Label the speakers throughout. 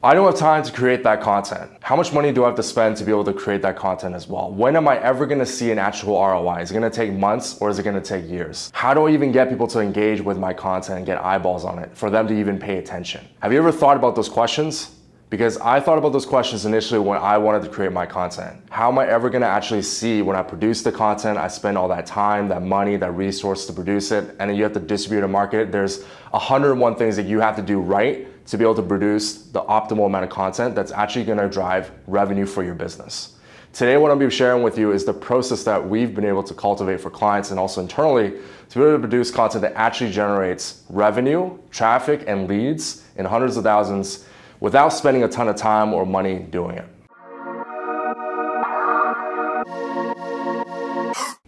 Speaker 1: I don't have time to create that content. How much money do I have to spend to be able to create that content as well? When am I ever gonna see an actual ROI? Is it gonna take months or is it gonna take years? How do I even get people to engage with my content and get eyeballs on it for them to even pay attention? Have you ever thought about those questions? Because I thought about those questions initially when I wanted to create my content. How am I ever gonna actually see when I produce the content, I spend all that time, that money, that resource to produce it, and then you have to distribute and market it. There's 101 things that you have to do right to be able to produce the optimal amount of content that's actually gonna drive revenue for your business. Today, what I'm gonna be sharing with you is the process that we've been able to cultivate for clients and also internally to be able to produce content that actually generates revenue, traffic, and leads in hundreds of thousands without spending a ton of time or money doing it.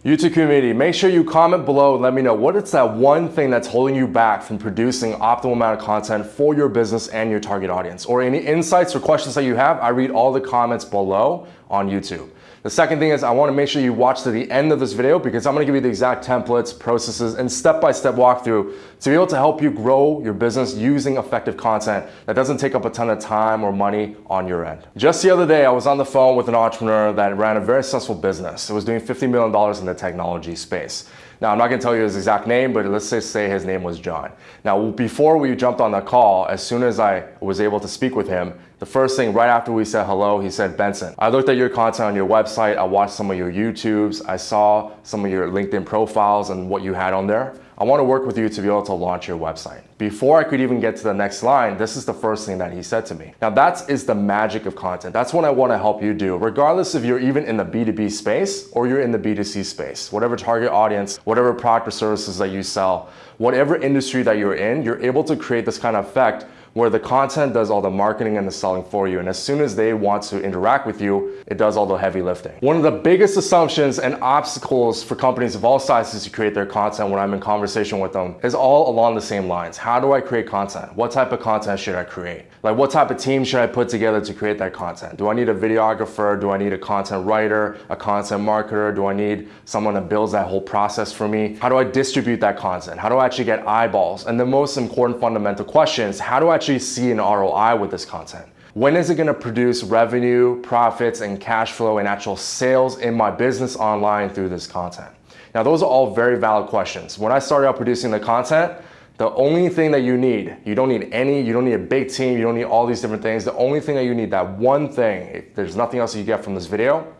Speaker 1: YouTube community, make sure you comment below and let me know what is that one thing that's holding you back from producing optimal amount of content for your business and your target audience. Or any insights or questions that you have, I read all the comments below on YouTube. The second thing is I wanna make sure you watch to the end of this video because I'm gonna give you the exact templates, processes, and step-by-step -step walkthrough to be able to help you grow your business using effective content that doesn't take up a ton of time or money on your end. Just the other day, I was on the phone with an entrepreneur that ran a very successful business. It was doing $50 million in the technology space. Now, I'm not gonna tell you his exact name, but let's just say his name was John. Now, before we jumped on the call, as soon as I was able to speak with him, the first thing right after we said hello, he said, Benson, I looked at your content on your website, I watched some of your YouTubes, I saw some of your LinkedIn profiles and what you had on there. I want to work with you to be able to launch your website. Before I could even get to the next line, this is the first thing that he said to me. Now that is the magic of content. That's what I want to help you do, regardless if you're even in the B2B space or you're in the B2C space, whatever target audience, whatever product or services that you sell, whatever industry that you're in, you're able to create this kind of effect where the content does all the marketing and the selling for you. And as soon as they want to interact with you, it does all the heavy lifting. One of the biggest assumptions and obstacles for companies of all sizes to create their content when I'm in conversation with them is all along the same lines. How do I create content? What type of content should I create? Like what type of team should I put together to create that content? Do I need a videographer? Do I need a content writer, a content marketer? Do I need someone that builds that whole process for me? How do I distribute that content? How do I actually get eyeballs? And the most important fundamental question is how do I actually see an ROI with this content? When is it gonna produce revenue, profits, and cash flow and actual sales in my business online through this content? Now, those are all very valid questions. When I started out producing the content, the only thing that you need, you don't need any, you don't need a big team, you don't need all these different things. The only thing that you need, that one thing, if there's nothing else you get from this video,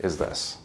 Speaker 1: is this.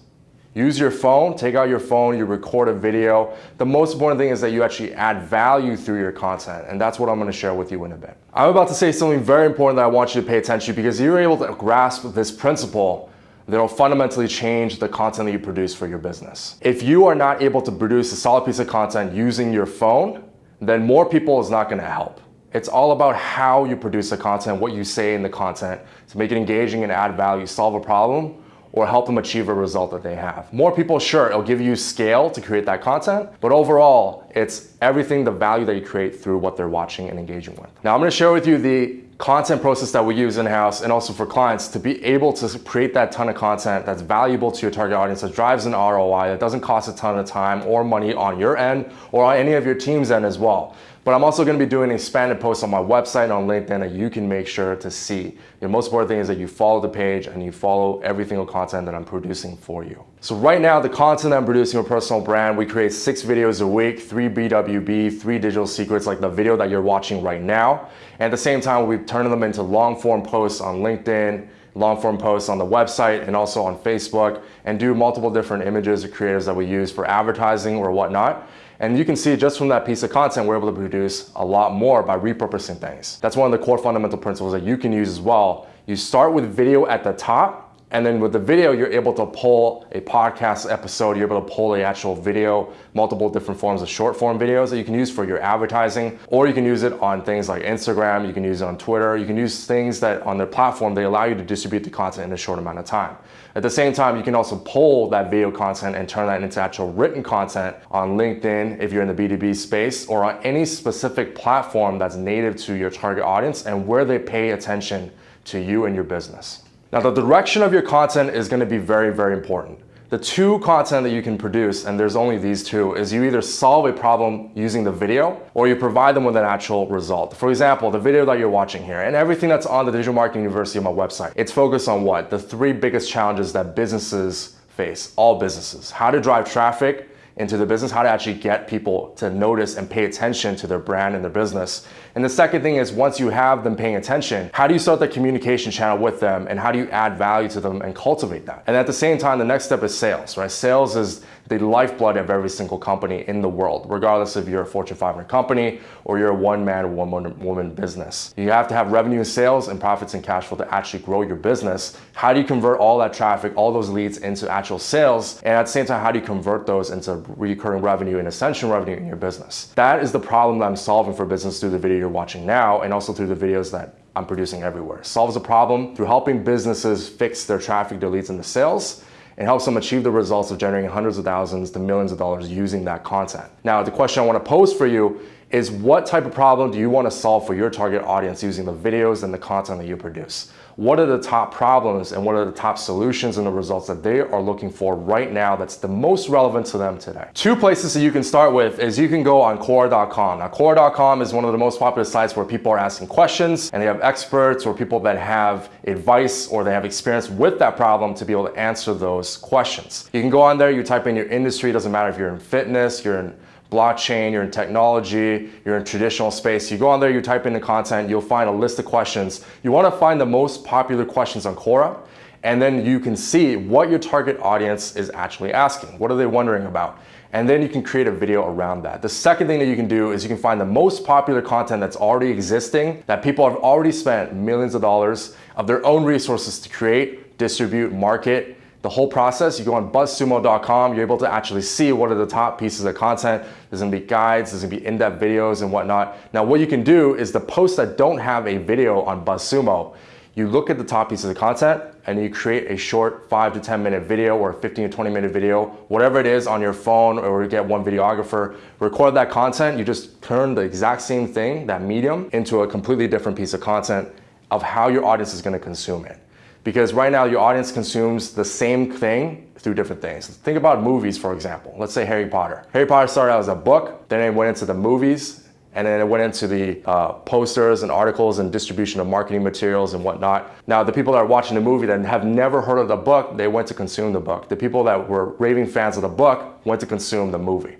Speaker 1: Use your phone, take out your phone, you record a video. The most important thing is that you actually add value through your content, and that's what I'm gonna share with you in a bit. I'm about to say something very important that I want you to pay attention to because you're able to grasp this principle that'll fundamentally change the content that you produce for your business. If you are not able to produce a solid piece of content using your phone, then more people is not gonna help. It's all about how you produce the content, what you say in the content to make it engaging and add value, solve a problem, or help them achieve a result that they have. More people, sure, it'll give you scale to create that content, but overall, it's everything, the value that you create through what they're watching and engaging with. Now, I'm gonna share with you the content process that we use in-house and also for clients to be able to create that ton of content that's valuable to your target audience, that drives an ROI, that doesn't cost a ton of time or money on your end or on any of your team's end as well. But I'm also gonna be doing expanded posts on my website on LinkedIn that you can make sure to see. The most important thing is that you follow the page and you follow every single content that I'm producing for you. So right now, the content I'm producing for personal brand, we create six videos a week, three BWB, three digital secrets, like the video that you're watching right now. And at the same time, we're turning them into long form posts on LinkedIn, long form posts on the website and also on Facebook and do multiple different images or creators that we use for advertising or whatnot. And you can see just from that piece of content, we're able to produce a lot more by repurposing things. That's one of the core fundamental principles that you can use as well. You start with video at the top and then with the video, you're able to pull a podcast episode, you're able to pull the actual video, multiple different forms of short form videos that you can use for your advertising, or you can use it on things like Instagram, you can use it on Twitter, you can use things that on their platform, they allow you to distribute the content in a short amount of time. At the same time, you can also pull that video content and turn that into actual written content on LinkedIn if you're in the B2B space or on any specific platform that's native to your target audience and where they pay attention to you and your business. Now the direction of your content is gonna be very, very important. The two content that you can produce, and there's only these two, is you either solve a problem using the video or you provide them with an actual result. For example, the video that you're watching here and everything that's on the Digital Marketing University on my website, it's focused on what? The three biggest challenges that businesses face, all businesses. How to drive traffic, into the business, how to actually get people to notice and pay attention to their brand and their business. And the second thing is once you have them paying attention, how do you start the communication channel with them and how do you add value to them and cultivate that? And at the same time, the next step is sales, right? Sales is the lifeblood of every single company in the world, regardless if you're a Fortune 500 company or you're a one-man one-woman business. You have to have revenue and sales and profits and cash flow to actually grow your business. How do you convert all that traffic, all those leads into actual sales? And at the same time, how do you convert those into recurring revenue and ascension revenue in your business? That is the problem that I'm solving for business through the video you're watching now and also through the videos that I'm producing everywhere. Solves a problem through helping businesses fix their traffic, their leads, and the sales and helps them achieve the results of generating hundreds of thousands to millions of dollars using that content. Now, the question I wanna pose for you is what type of problem do you wanna solve for your target audience using the videos and the content that you produce? what are the top problems and what are the top solutions and the results that they are looking for right now that's the most relevant to them today. Two places that you can start with is you can go on Quora.com. Now Quora.com is one of the most popular sites where people are asking questions and they have experts or people that have advice or they have experience with that problem to be able to answer those questions. You can go on there, you type in your industry, it doesn't matter if you're in fitness, you're in blockchain, you're in technology, you're in traditional space. You go on there, you type in the content, you'll find a list of questions. You wanna find the most popular questions on Quora, and then you can see what your target audience is actually asking. What are they wondering about? And then you can create a video around that. The second thing that you can do is you can find the most popular content that's already existing, that people have already spent millions of dollars of their own resources to create, distribute, market, the whole process. You go on buzzsumo.com, you're able to actually see what are the top pieces of content. There's gonna be guides, there's gonna be in-depth videos and whatnot. Now what you can do is the posts that don't have a video on BuzzSumo, you look at the top pieces of content and you create a short five to 10 minute video or a 15 to 20 minute video, whatever it is on your phone or you get one videographer, record that content, you just turn the exact same thing, that medium, into a completely different piece of content of how your audience is gonna consume it. Because right now your audience consumes the same thing through different things. Think about movies, for example. Let's say Harry Potter. Harry Potter started out as a book, then it went into the movies, and then it went into the uh, posters and articles and distribution of marketing materials and whatnot. Now, the people that are watching the movie that have never heard of the book, they went to consume the book. The people that were raving fans of the book went to consume the movie.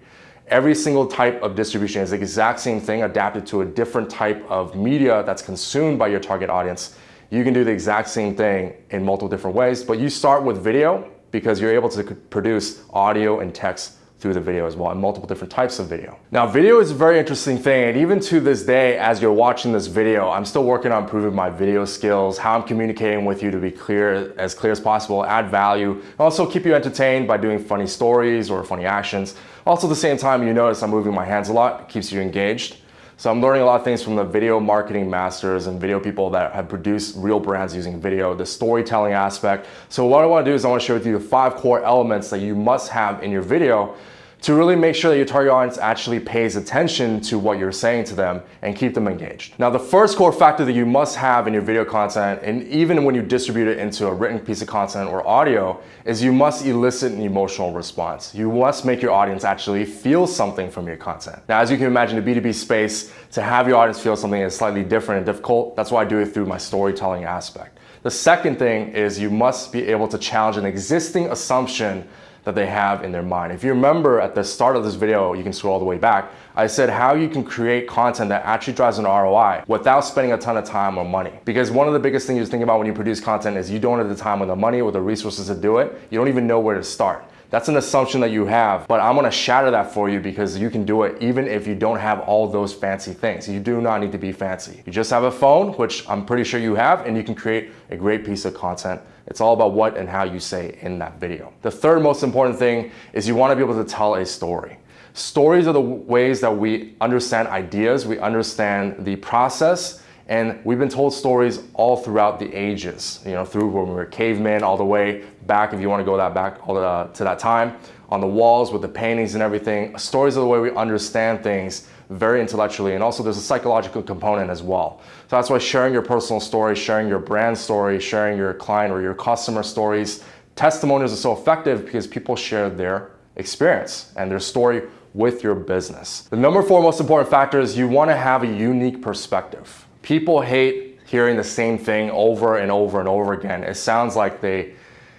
Speaker 1: Every single type of distribution is the exact same thing adapted to a different type of media that's consumed by your target audience you can do the exact same thing in multiple different ways, but you start with video because you're able to produce audio and text through the video as well and multiple different types of video. Now video is a very interesting thing and even to this day as you're watching this video I'm still working on improving my video skills, how I'm communicating with you to be clear, as clear as possible, add value, and also keep you entertained by doing funny stories or funny actions. Also at the same time you notice I'm moving my hands a lot, it keeps you engaged. So I'm learning a lot of things from the video marketing masters and video people that have produced real brands using video, the storytelling aspect. So what I wanna do is I wanna share with you the five core elements that you must have in your video to really make sure that your target audience actually pays attention to what you're saying to them and keep them engaged. Now, the first core factor that you must have in your video content, and even when you distribute it into a written piece of content or audio, is you must elicit an emotional response. You must make your audience actually feel something from your content. Now, as you can imagine, the B2B space, to have your audience feel something is slightly different and difficult. That's why I do it through my storytelling aspect. The second thing is you must be able to challenge an existing assumption that they have in their mind. If you remember at the start of this video, you can scroll all the way back, I said how you can create content that actually drives an ROI without spending a ton of time or money. Because one of the biggest things you think about when you produce content is you don't have the time or the money or the resources to do it. You don't even know where to start. That's an assumption that you have, but I'm gonna shatter that for you because you can do it even if you don't have all those fancy things. You do not need to be fancy. You just have a phone, which I'm pretty sure you have, and you can create a great piece of content. It's all about what and how you say in that video. The third most important thing is you wanna be able to tell a story. Stories are the ways that we understand ideas, we understand the process, and we've been told stories all throughout the ages, you know, through when we were cavemen all the way back, if you want to go that back all the, to that time, on the walls with the paintings and everything. Stories are the way we understand things very intellectually and also there's a psychological component as well. So that's why sharing your personal story, sharing your brand story, sharing your client or your customer stories testimonials are so effective because people share their experience and their story with your business. The number four most important factor is you want to have a unique perspective. People hate hearing the same thing over and over and over again. It sounds like they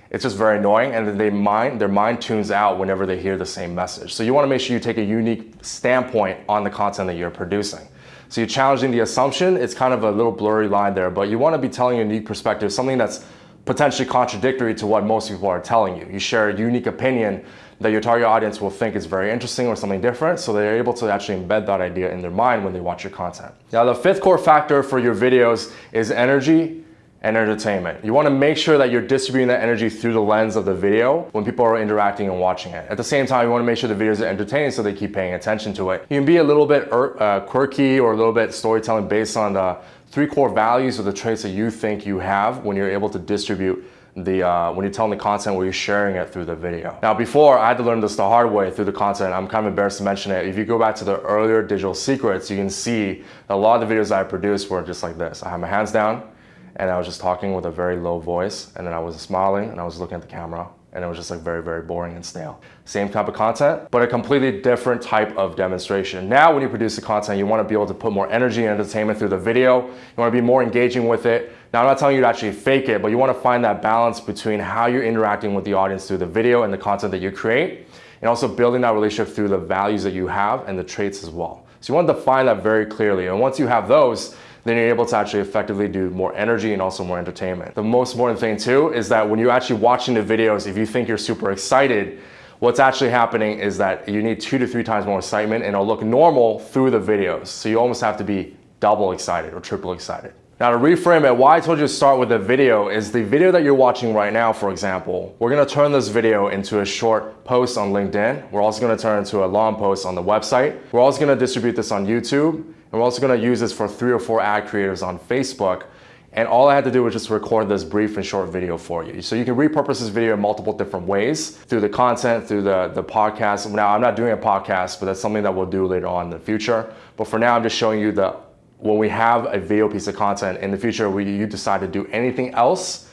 Speaker 1: it's just very annoying and they mind their mind tunes out whenever they hear the same message. So you want to make sure you take a unique standpoint on the content that you're producing. So you're challenging the assumption, it's kind of a little blurry line there, but you want to be telling a unique perspective, something that's potentially contradictory to what most people are telling you. You share a unique opinion that your target audience will think is very interesting or something different, so they're able to actually embed that idea in their mind when they watch your content. Now, the fifth core factor for your videos is energy and entertainment. You wanna make sure that you're distributing that energy through the lens of the video when people are interacting and watching it. At the same time, you wanna make sure the videos are entertaining so they keep paying attention to it. You can be a little bit er, uh, quirky or a little bit storytelling based on the three core values or the traits that you think you have when you're able to distribute the uh, when you're telling the content where you're sharing it through the video. Now before I had to learn this the hard way through the content, I'm kind of embarrassed to mention it. If you go back to the earlier digital secrets, you can see a lot of the videos I produced were just like this. I had my hands down and I was just talking with a very low voice and then I was smiling and I was looking at the camera and it was just like very, very boring and stale. Same type of content, but a completely different type of demonstration. Now, when you produce the content, you wanna be able to put more energy and entertainment through the video. You wanna be more engaging with it. Now, I'm not telling you to actually fake it, but you wanna find that balance between how you're interacting with the audience through the video and the content that you create, and also building that relationship through the values that you have and the traits as well. So you wanna define that very clearly. And once you have those, then you're able to actually effectively do more energy and also more entertainment. The most important thing too is that when you're actually watching the videos, if you think you're super excited, what's actually happening is that you need two to three times more excitement and it'll look normal through the videos. So you almost have to be double excited or triple excited. Now to reframe it, why I told you to start with a video is the video that you're watching right now, for example, we're gonna turn this video into a short post on LinkedIn. We're also gonna turn it into a long post on the website. We're also gonna distribute this on YouTube and we're also gonna use this for three or four ad creators on Facebook. And all I had to do was just record this brief and short video for you. So you can repurpose this video in multiple different ways through the content, through the, the podcast. Now, I'm not doing a podcast, but that's something that we'll do later on in the future. But for now, I'm just showing you that when we have a video piece of content in the future, where you decide to do anything else,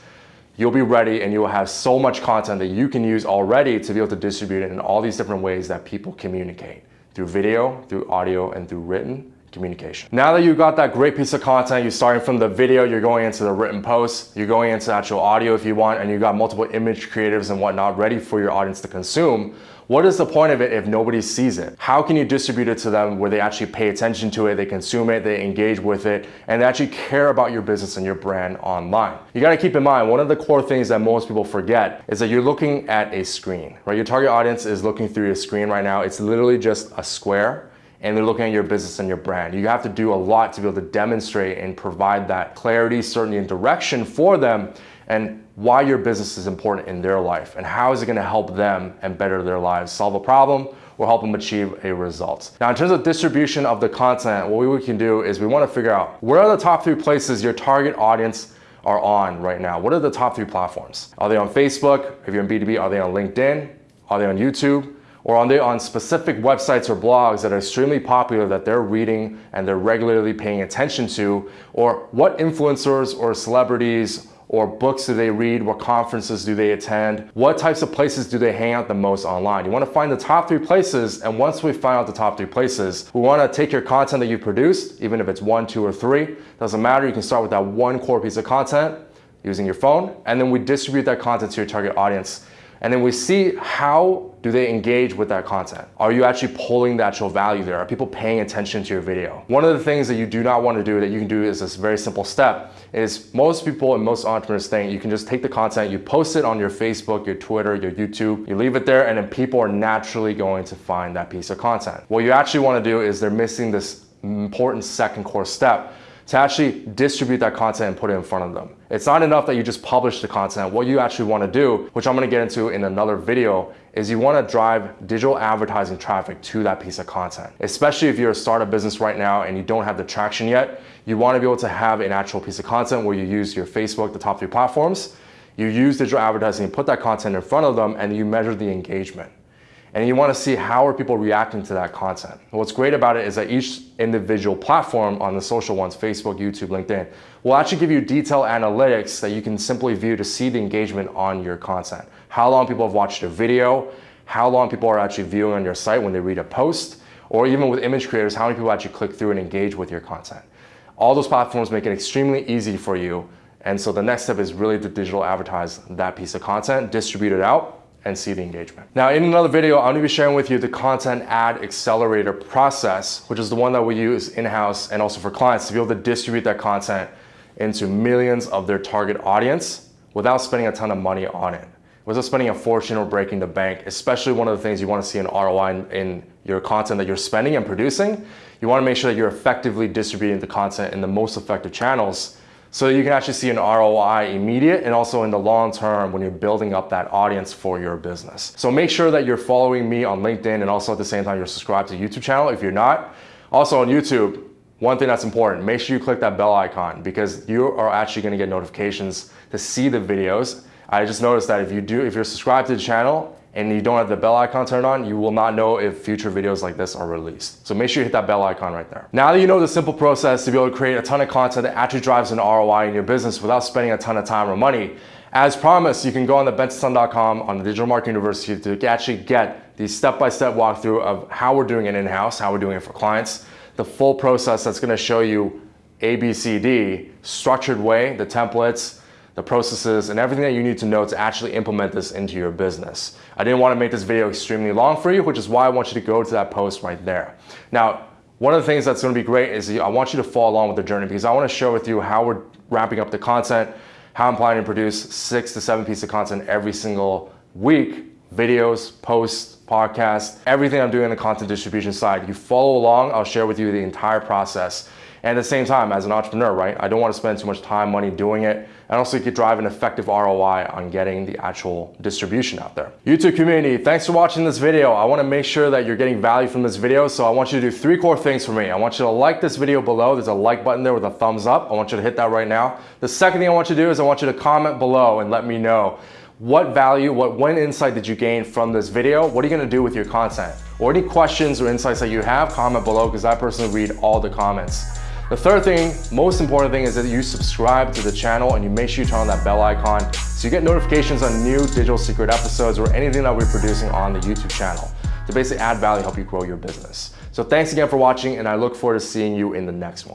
Speaker 1: you'll be ready and you'll have so much content that you can use already to be able to distribute it in all these different ways that people communicate through video, through audio, and through written communication. Now that you've got that great piece of content, you're starting from the video, you're going into the written post, you're going into actual audio if you want, and you've got multiple image creatives and whatnot ready for your audience to consume, what is the point of it if nobody sees it? How can you distribute it to them where they actually pay attention to it, they consume it, they engage with it, and they actually care about your business and your brand online? You gotta keep in mind, one of the core things that most people forget is that you're looking at a screen, right? Your target audience is looking through your screen right now. It's literally just a square and they're looking at your business and your brand. You have to do a lot to be able to demonstrate and provide that clarity, certainty, and direction for them and why your business is important in their life and how is it gonna help them and better their lives, solve a problem, or help them achieve a result. Now, in terms of distribution of the content, what we can do is we wanna figure out where are the top three places your target audience are on right now? What are the top three platforms? Are they on Facebook? If you're in B2B, are they on LinkedIn? Are they on YouTube? Or on, on specific websites or blogs that are extremely popular that they're reading and they're regularly paying attention to, or what influencers or celebrities or books do they read? What conferences do they attend? What types of places do they hang out the most online? You wanna find the top three places, and once we find out the top three places, we wanna take your content that you produced, even if it's one, two, or three, doesn't matter, you can start with that one core piece of content using your phone, and then we distribute that content to your target audience and then we see how do they engage with that content? Are you actually pulling the actual value there? Are people paying attention to your video? One of the things that you do not want to do that you can do is this very simple step is most people and most entrepreneurs think you can just take the content, you post it on your Facebook, your Twitter, your YouTube, you leave it there and then people are naturally going to find that piece of content. What you actually want to do is they're missing this important second core step to actually distribute that content and put it in front of them. It's not enough that you just publish the content. What you actually want to do, which I'm going to get into in another video, is you want to drive digital advertising traffic to that piece of content. Especially if you're a startup business right now and you don't have the traction yet, you want to be able to have an actual piece of content where you use your Facebook, the top three platforms, you use digital advertising, put that content in front of them, and you measure the engagement. And you want to see how are people reacting to that content. What's great about it is that each individual platform on the social ones, Facebook, YouTube, LinkedIn, will actually give you detailed analytics that you can simply view to see the engagement on your content. How long people have watched a video, how long people are actually viewing on your site when they read a post, or even with image creators, how many people actually click through and engage with your content. All those platforms make it extremely easy for you. And so the next step is really to digital advertise that piece of content, distribute it out, and see the engagement. Now in another video, I'm gonna be sharing with you the content ad accelerator process, which is the one that we use in-house and also for clients to be able to distribute that content into millions of their target audience without spending a ton of money on it. Without spending a fortune or breaking the bank, especially one of the things you wanna see an ROI in, in your content that you're spending and producing, you wanna make sure that you're effectively distributing the content in the most effective channels so you can actually see an ROI immediate and also in the long term when you're building up that audience for your business. So make sure that you're following me on LinkedIn and also at the same time you're subscribed to YouTube channel if you're not. Also on YouTube, one thing that's important, make sure you click that bell icon because you are actually gonna get notifications to see the videos. I just noticed that if you do, if you're subscribed to the channel and you don't have the bell icon turned on, you will not know if future videos like this are released. So make sure you hit that bell icon right there. Now that you know the simple process to be able to create a ton of content that actually drives an ROI in your business without spending a ton of time or money, as promised, you can go on the benson.com on the Digital Marketing University to actually get the step-by-step -step walkthrough of how we're doing it in-house, how we're doing it for clients, the full process that's gonna show you ABCD, structured way, the templates, the processes, and everything that you need to know to actually implement this into your business. I didn't want to make this video extremely long for you, which is why I want you to go to that post right there. Now, one of the things that's going to be great is I want you to follow along with the journey because I want to share with you how we're wrapping up the content, how I'm planning to produce six to seven pieces of content every single week, videos, posts, podcasts, everything I'm doing on the content distribution side. You follow along, I'll share with you the entire process. And at the same time, as an entrepreneur, right, I don't want to spend too much time, money doing it. And also you could drive an effective ROI on getting the actual distribution out there. YouTube community, thanks for watching this video. I want to make sure that you're getting value from this video. So I want you to do three core things for me. I want you to like this video below. There's a like button there with a thumbs up. I want you to hit that right now. The second thing I want you to do is I want you to comment below and let me know what value, what one insight did you gain from this video? What are you gonna do with your content? Or any questions or insights that you have, comment below because I personally read all the comments. The third thing, most important thing is that you subscribe to the channel and you make sure you turn on that bell icon so you get notifications on new digital secret episodes or anything that we're producing on the YouTube channel to basically add value, help you grow your business. So thanks again for watching and I look forward to seeing you in the next one.